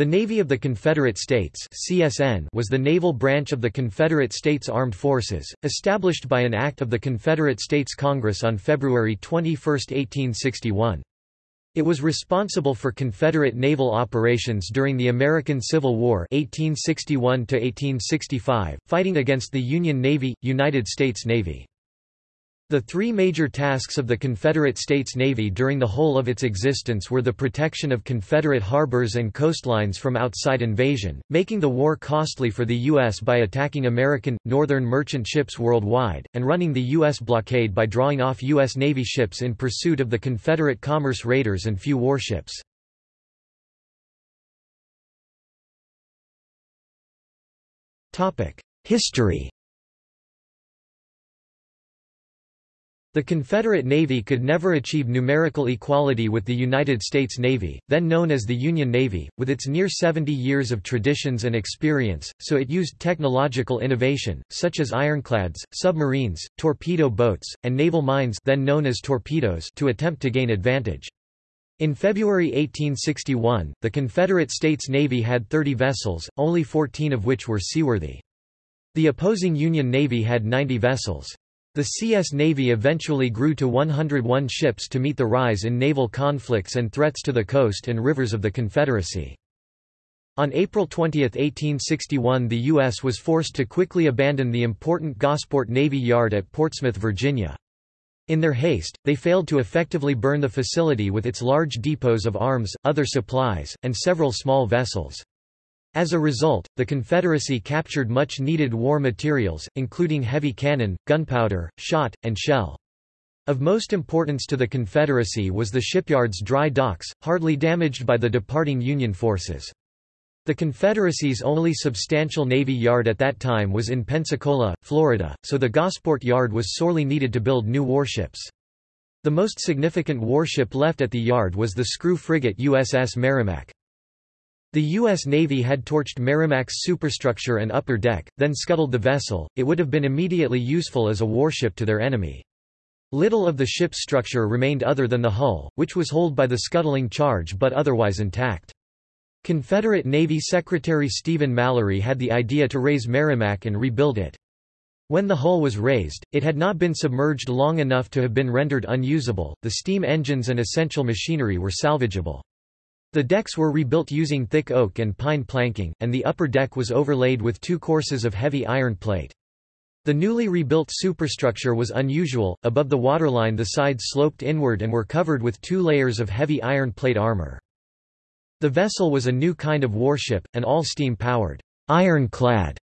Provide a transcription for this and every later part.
The Navy of the Confederate States (CSN) was the naval branch of the Confederate States Armed Forces, established by an act of the Confederate States Congress on February 21, 1861. It was responsible for Confederate naval operations during the American Civil War 1861 fighting against the Union Navy, United States Navy. The three major tasks of the Confederate States Navy during the whole of its existence were the protection of Confederate harbors and coastlines from outside invasion, making the war costly for the U.S. by attacking American, northern merchant ships worldwide, and running the U.S. blockade by drawing off U.S. Navy ships in pursuit of the Confederate commerce raiders and few warships. History The Confederate Navy could never achieve numerical equality with the United States Navy, then known as the Union Navy, with its near 70 years of traditions and experience, so it used technological innovation, such as ironclads, submarines, torpedo boats, and naval mines then known as torpedoes to attempt to gain advantage. In February 1861, the Confederate States Navy had 30 vessels, only 14 of which were seaworthy. The opposing Union Navy had 90 vessels. The CS Navy eventually grew to 101 ships to meet the rise in naval conflicts and threats to the coast and rivers of the Confederacy. On April 20, 1861 the U.S. was forced to quickly abandon the important Gosport Navy Yard at Portsmouth, Virginia. In their haste, they failed to effectively burn the facility with its large depots of arms, other supplies, and several small vessels. As a result, the Confederacy captured much-needed war materials, including heavy cannon, gunpowder, shot, and shell. Of most importance to the Confederacy was the shipyard's dry docks, hardly damaged by the departing Union forces. The Confederacy's only substantial Navy yard at that time was in Pensacola, Florida, so the Gosport Yard was sorely needed to build new warships. The most significant warship left at the yard was the screw frigate USS Merrimac. The U.S. Navy had torched Merrimac's superstructure and upper deck, then scuttled the vessel, it would have been immediately useful as a warship to their enemy. Little of the ship's structure remained other than the hull, which was holed by the scuttling charge but otherwise intact. Confederate Navy Secretary Stephen Mallory had the idea to raise Merrimac and rebuild it. When the hull was raised, it had not been submerged long enough to have been rendered unusable, the steam engines and essential machinery were salvageable. The decks were rebuilt using thick oak and pine planking, and the upper deck was overlaid with two courses of heavy iron plate. The newly rebuilt superstructure was unusual, above the waterline the sides sloped inward and were covered with two layers of heavy iron plate armor. The vessel was a new kind of warship, an all-steam powered, ironclad.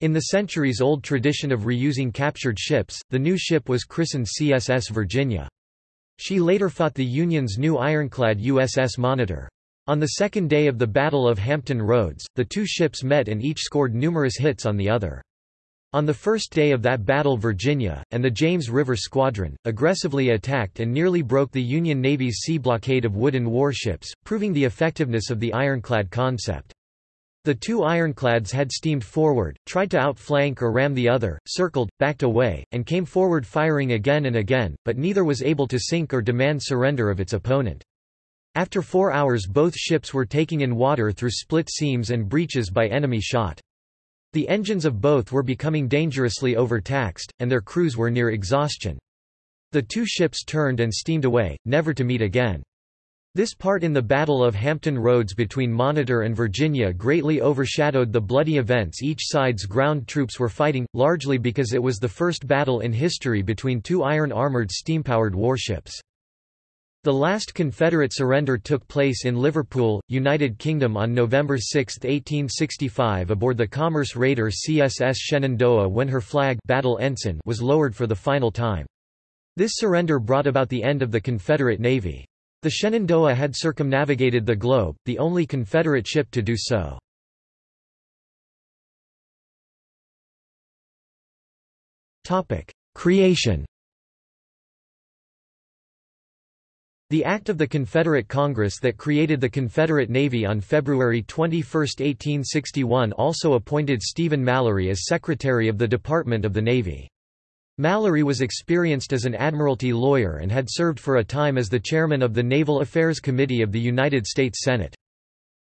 In the centuries-old tradition of reusing captured ships, the new ship was christened CSS Virginia. She later fought the Union's new ironclad USS Monitor. On the second day of the Battle of Hampton Roads, the two ships met and each scored numerous hits on the other. On the first day of that battle Virginia, and the James River Squadron, aggressively attacked and nearly broke the Union Navy's sea blockade of wooden warships, proving the effectiveness of the ironclad concept. The two ironclads had steamed forward, tried to outflank or ram the other, circled, backed away, and came forward firing again and again, but neither was able to sink or demand surrender of its opponent. After four hours both ships were taking in water through split seams and breaches by enemy shot. The engines of both were becoming dangerously overtaxed, and their crews were near exhaustion. The two ships turned and steamed away, never to meet again. This part in the Battle of Hampton Roads between Monitor and Virginia greatly overshadowed the bloody events each side's ground troops were fighting, largely because it was the first battle in history between two iron-armored steam-powered warships. The last Confederate surrender took place in Liverpool, United Kingdom on November 6, 1865 aboard the commerce raider CSS Shenandoah when her flag battle ensign was lowered for the final time. This surrender brought about the end of the Confederate Navy. The Shenandoah had circumnavigated the globe, the only Confederate ship to do so. Creation The act of the Confederate Congress that created the Confederate Navy on February 21, 1861 also appointed Stephen Mallory as Secretary of the Department of the Navy. Mallory was experienced as an admiralty lawyer and had served for a time as the chairman of the Naval Affairs Committee of the United States Senate.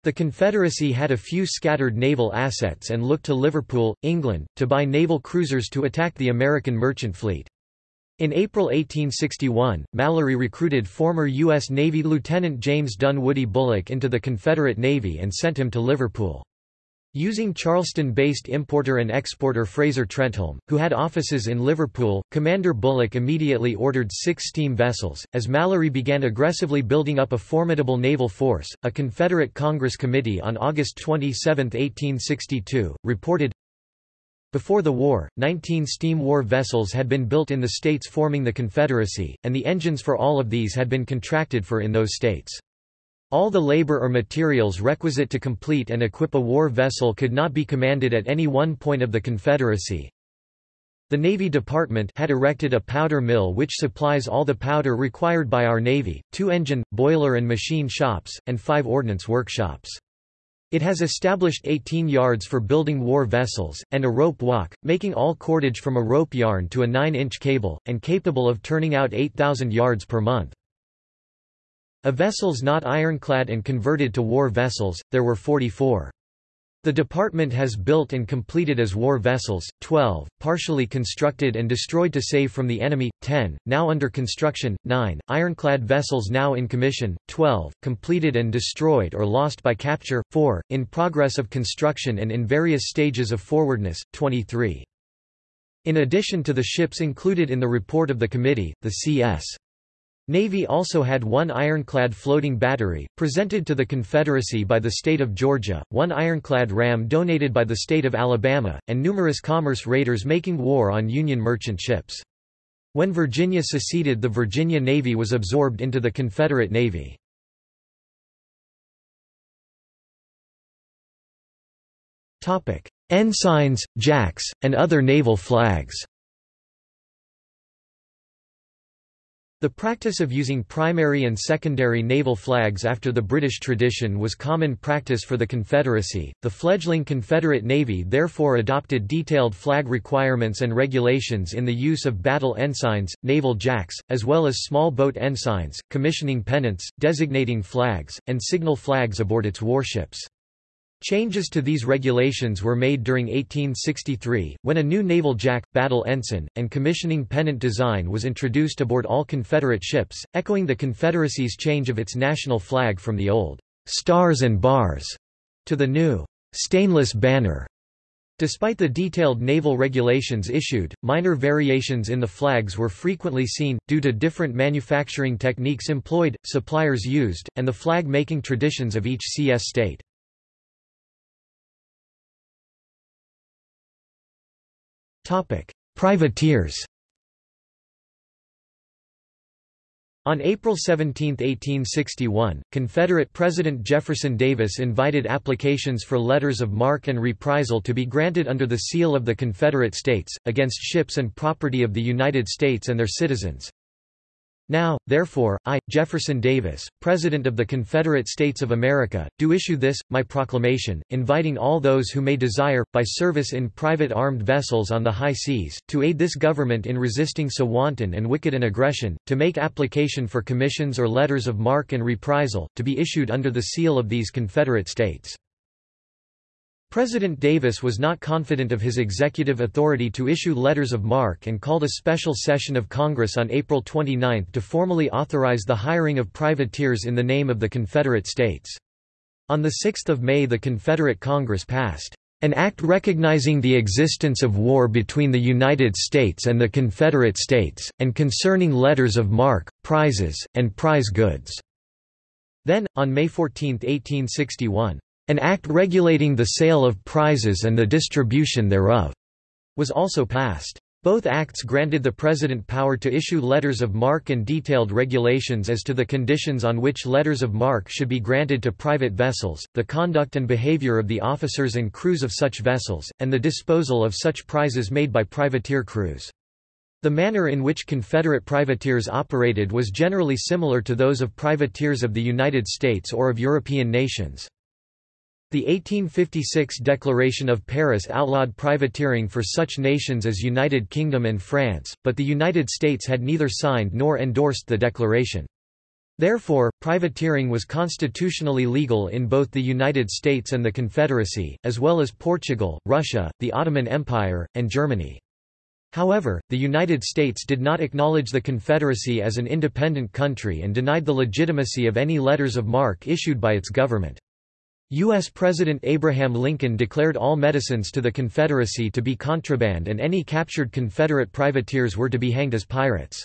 The Confederacy had a few scattered naval assets and looked to Liverpool, England, to buy naval cruisers to attack the American merchant fleet. In April 1861, Mallory recruited former U.S. Navy Lieutenant James Dunwoody Bulloch into the Confederate Navy and sent him to Liverpool. Using Charleston-based importer and exporter Fraser Trenholm, who had offices in Liverpool, Commander Bulloch immediately ordered six steam vessels. As Mallory began aggressively building up a formidable naval force, a Confederate Congress committee on August 27, 1862, reported, before the war, 19 steam war vessels had been built in the states forming the Confederacy, and the engines for all of these had been contracted for in those states. All the labor or materials requisite to complete and equip a war vessel could not be commanded at any one point of the Confederacy. The Navy Department had erected a powder mill which supplies all the powder required by our Navy, two engine, boiler and machine shops, and five ordnance workshops. It has established 18 yards for building war vessels, and a rope walk, making all cordage from a rope yarn to a 9-inch cable, and capable of turning out 8,000 yards per month. Of vessels not ironclad and converted to war vessels, there were 44. The department has built and completed as war vessels, 12, partially constructed and destroyed to save from the enemy, 10, now under construction, 9, ironclad vessels now in commission, 12, completed and destroyed or lost by capture, 4, in progress of construction and in various stages of forwardness, 23. In addition to the ships included in the report of the committee, the C.S. Navy also had one ironclad floating battery, presented to the Confederacy by the state of Georgia, one ironclad ram donated by the state of Alabama, and numerous commerce raiders making war on Union merchant ships. When Virginia seceded the Virginia Navy was absorbed into the Confederate Navy. Ensigns, jacks, and other naval flags The practice of using primary and secondary naval flags after the British tradition was common practice for the Confederacy. The fledgling Confederate Navy therefore adopted detailed flag requirements and regulations in the use of battle ensigns, naval jacks, as well as small boat ensigns, commissioning pennants, designating flags, and signal flags aboard its warships. Changes to these regulations were made during 1863, when a new naval jack, battle ensign, and commissioning pennant design was introduced aboard all Confederate ships, echoing the Confederacy's change of its national flag from the old stars and bars to the new stainless banner. Despite the detailed naval regulations issued, minor variations in the flags were frequently seen, due to different manufacturing techniques employed, suppliers used, and the flag-making traditions of each CS state. Privateers On April 17, 1861, Confederate President Jefferson Davis invited applications for letters of marque and reprisal to be granted under the seal of the Confederate States, against ships and property of the United States and their citizens. Now, therefore, I, Jefferson Davis, President of the Confederate States of America, do issue this, my proclamation, inviting all those who may desire, by service in private armed vessels on the high seas, to aid this government in resisting so wanton and wicked an aggression, to make application for commissions or letters of marque and reprisal, to be issued under the seal of these Confederate States. President Davis was not confident of his executive authority to issue letters of marque and called a special session of Congress on April 29 to formally authorize the hiring of privateers in the name of the Confederate States. On 6 May the Confederate Congress passed an act recognizing the existence of war between the United States and the Confederate States, and concerning letters of marque, prizes, and prize goods." Then, on May 14, 1861, an act regulating the sale of prizes and the distribution thereof was also passed. Both acts granted the President power to issue letters of marque and detailed regulations as to the conditions on which letters of marque should be granted to private vessels, the conduct and behavior of the officers and crews of such vessels, and the disposal of such prizes made by privateer crews. The manner in which Confederate privateers operated was generally similar to those of privateers of the United States or of European nations. The 1856 Declaration of Paris outlawed privateering for such nations as United Kingdom and France, but the United States had neither signed nor endorsed the declaration. Therefore, privateering was constitutionally legal in both the United States and the Confederacy, as well as Portugal, Russia, the Ottoman Empire, and Germany. However, the United States did not acknowledge the Confederacy as an independent country and denied the legitimacy of any letters of marque issued by its government. U.S. President Abraham Lincoln declared all medicines to the Confederacy to be contraband and any captured Confederate privateers were to be hanged as pirates.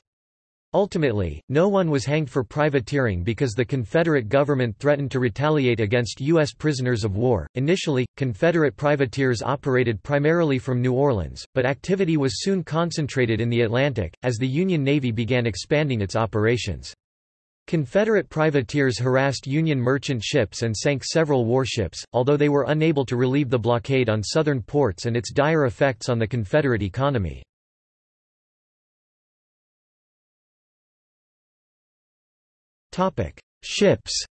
Ultimately, no one was hanged for privateering because the Confederate government threatened to retaliate against U.S. prisoners of war. Initially, Confederate privateers operated primarily from New Orleans, but activity was soon concentrated in the Atlantic, as the Union Navy began expanding its operations. Confederate privateers harassed Union merchant ships and sank several warships, although they were unable to relieve the blockade on southern ports and its dire effects on the Confederate economy. Ships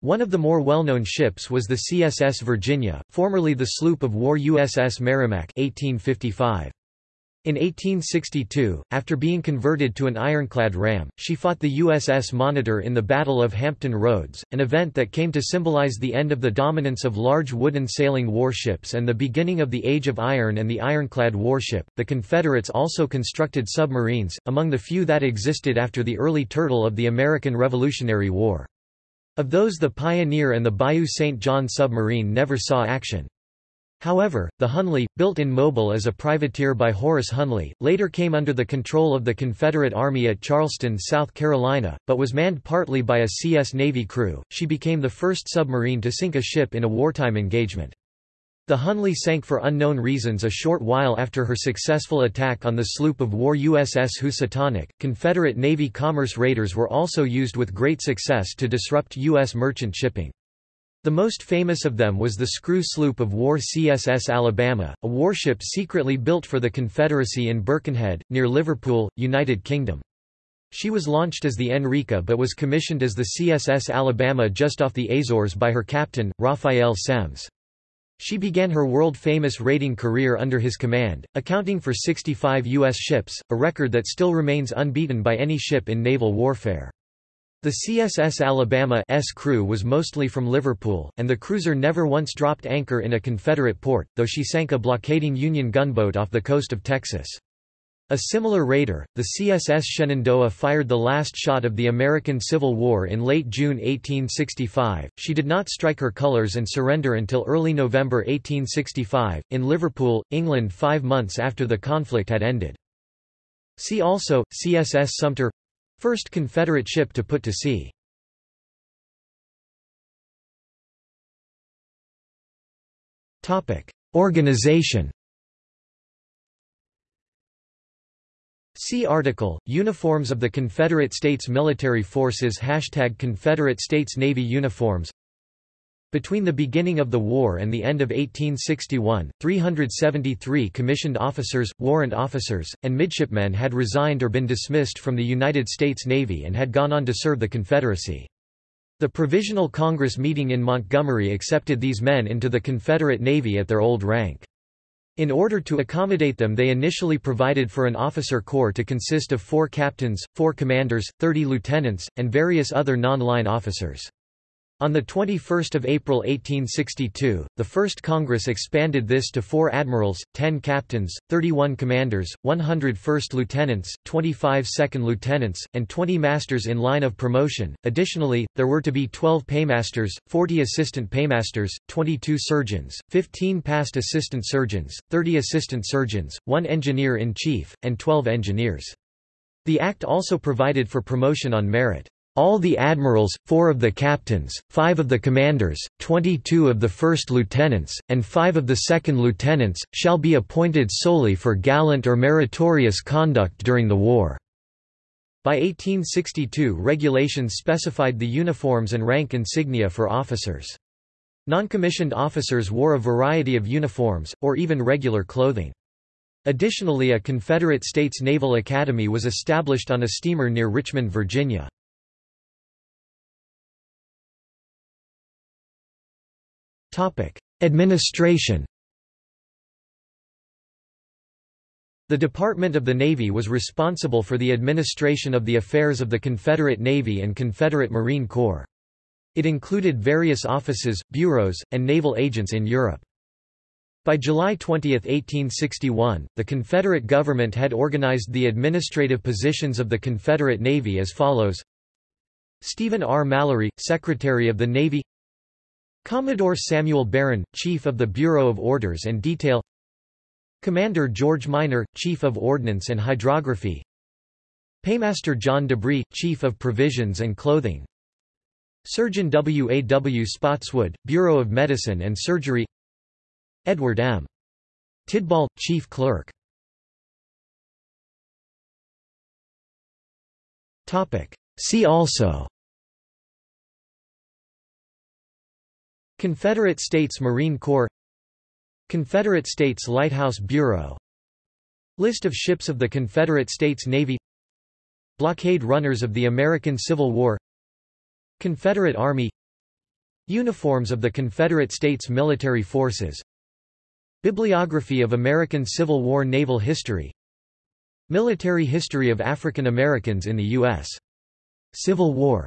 One of the more well-known ships was the CSS Virginia, formerly the sloop of war USS Merrimac 1855. In 1862, after being converted to an ironclad ram, she fought the USS Monitor in the Battle of Hampton Roads, an event that came to symbolize the end of the dominance of large wooden sailing warships and the beginning of the Age of Iron and the ironclad warship. The Confederates also constructed submarines, among the few that existed after the early turtle of the American Revolutionary War. Of those the Pioneer and the Bayou St. John submarine never saw action. However, the Hunley, built in Mobile as a privateer by Horace Hunley, later came under the control of the Confederate Army at Charleston, South Carolina, but was manned partly by a CS Navy crew. She became the first submarine to sink a ship in a wartime engagement. The Hunley sank for unknown reasons a short while after her successful attack on the sloop of war USS Housatonic. Confederate Navy commerce raiders were also used with great success to disrupt U.S. merchant shipping. The most famous of them was the screw sloop of war CSS Alabama, a warship secretly built for the Confederacy in Birkenhead, near Liverpool, United Kingdom. She was launched as the Enrica but was commissioned as the CSS Alabama just off the Azores by her captain, Raphael Semmes. She began her world-famous raiding career under his command, accounting for 65 U.S. ships, a record that still remains unbeaten by any ship in naval warfare. The CSS Alabama's crew was mostly from Liverpool, and the cruiser never once dropped anchor in a Confederate port, though she sank a blockading Union gunboat off the coast of Texas. A similar raider, the CSS Shenandoah fired the last shot of the American Civil War in late June 1865. She did not strike her colors and surrender until early November 1865, in Liverpool, England five months after the conflict had ended. See also, CSS Sumter First Confederate ship to put to sea. Organization See article, Uniforms of the Confederate States Military Forces Hashtag Confederate States Navy uniforms between the beginning of the war and the end of 1861, 373 commissioned officers, warrant officers, and midshipmen had resigned or been dismissed from the United States Navy and had gone on to serve the Confederacy. The Provisional Congress meeting in Montgomery accepted these men into the Confederate Navy at their old rank. In order to accommodate them they initially provided for an officer corps to consist of four captains, four commanders, 30 lieutenants, and various other non-line officers. On 21 April 1862, the First Congress expanded this to four admirals, 10 captains, 31 commanders, 100 first lieutenants, 25 second lieutenants, and 20 masters in line of promotion. Additionally, there were to be 12 paymasters, 40 assistant paymasters, 22 surgeons, 15 past assistant surgeons, 30 assistant surgeons, 1 engineer-in-chief, and 12 engineers. The Act also provided for promotion on merit. All the admirals, four of the captains, five of the commanders, twenty-two of the first lieutenants, and five of the second lieutenants, shall be appointed solely for gallant or meritorious conduct during the war." By 1862 regulations specified the uniforms and rank insignia for officers. Noncommissioned officers wore a variety of uniforms, or even regular clothing. Additionally a Confederate States Naval Academy was established on a steamer near Richmond, Virginia. Administration The Department of the Navy was responsible for the administration of the affairs of the Confederate Navy and Confederate Marine Corps. It included various offices, bureaus, and naval agents in Europe. By July 20, 1861, the Confederate government had organized the administrative positions of the Confederate Navy as follows Stephen R. Mallory, Secretary of the Navy Commodore Samuel Barron, Chief of the Bureau of Orders and Detail Commander George Minor, Chief of Ordnance and Hydrography Paymaster John DeBree, Chief of Provisions and Clothing Surgeon W. A. W. Spotswood, Bureau of Medicine and Surgery Edward M. Tidball, Chief Clerk See also Confederate States Marine Corps Confederate States Lighthouse Bureau List of ships of the Confederate States Navy Blockade runners of the American Civil War Confederate Army Uniforms of the Confederate States Military Forces Bibliography of American Civil War naval history Military history of African Americans in the U.S. Civil War